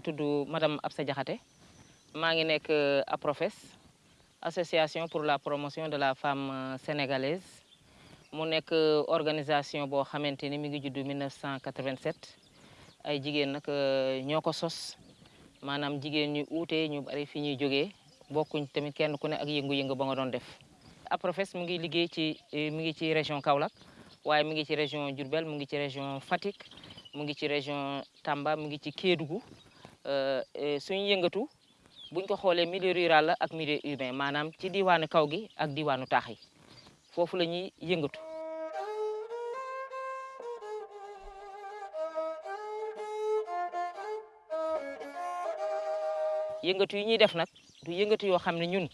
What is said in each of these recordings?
ngi tudd madame Absa Diakhaté. Maa ngi APROFES association pour la promotion de la femme sénégalaise. Mu nekk organisation boo mi ngi judd 1987 ay sos. Ñu ñu bari fi ñuy bokkuñ tamit kenn ku ne ak yëngu-yëngu ba nga doon def. APROFES mu ngi ci mi ngi ci région Kaolack ngi ci région mu ngi ci région Fatick mu ngi ci région Tamba mu ngi ci Kédougou suñu yëngatu buñ ko xoolee milieu rural la ak milieu urbain maanaam ci diwaanu kaw gi ak diwaanu taax yi foofu la ñuy yëngatu. yëngatu yi ñuy def nag du yëngatu yoo xam ne ñun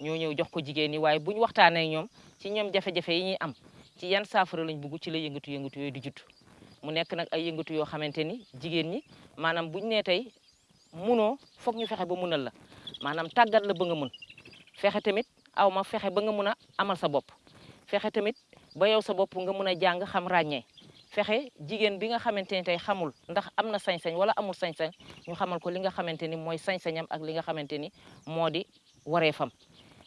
ñoo ñëw jox ko jigéen ñi waaye bu ñu waxtaanee ñoom ci ñoom jafe-jafe yi ñuy am ci yan saafara lañ bugg ci la yëngatu yëngatu yooyu di judd mu nekk nag ay yëngatu yoo xamante ni jigéen ñi maanaam buñ nee tey munoo foog ñu fexe ba munal la. Maanaam tàggat la ba nga mun. Fexe tamit aw ma ba nga amal sa bopp. Fexe tamit ba yow sa bopp nga mun a jàng xam ràññee. Fexe jigéen bi nga xamante ni tey xamul ndax am na sañ-sañ wala amul sañ-sañ ñu xamal ko li nga xamante ni mooy sañ-sañam ak li nga xamante ni moo di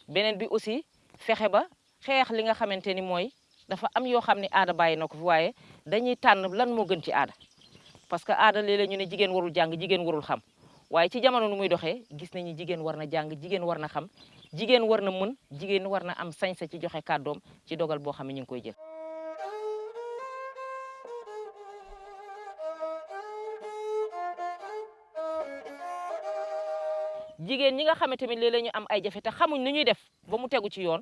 beneen bi aussi fexe ba xeex li nga xamante ni mooy dafa am yoo xam ne aada bàyyi na ko fi waaye dañuy tànn lan moo gën ci aada. Parce que aada léeg-léeg ñu ne jigéen warul jàng jigéen warul xam. Waaye ci jamono nu muy doxee gis nañu jigéen war na jàng jigéen xam. Jigéen war na mën am sañ-sa ci joxe kàddoom ci dogal boo xam ne ñu ngi koy jël. Jigéen ñi nga ñu am ay jafe te xamuñ nu ñuy def ba mu tegu ci yoon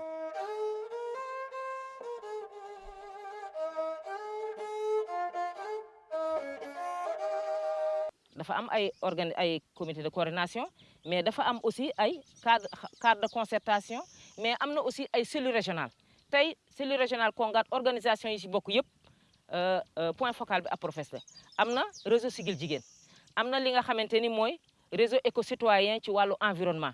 dafa am ay organ ay comité de coordination mais dafa am aussi ay cadre cadre de concertation mais am na aussi ay cellules régionales. Tey cellule régionale Kongat organisation yi ci bokk yëpp point focal bi APROFES la. Am na réseau Siggil Jigéen. Am na li nga xamante ni mooy réseau éco citoyen ci wàllu environnement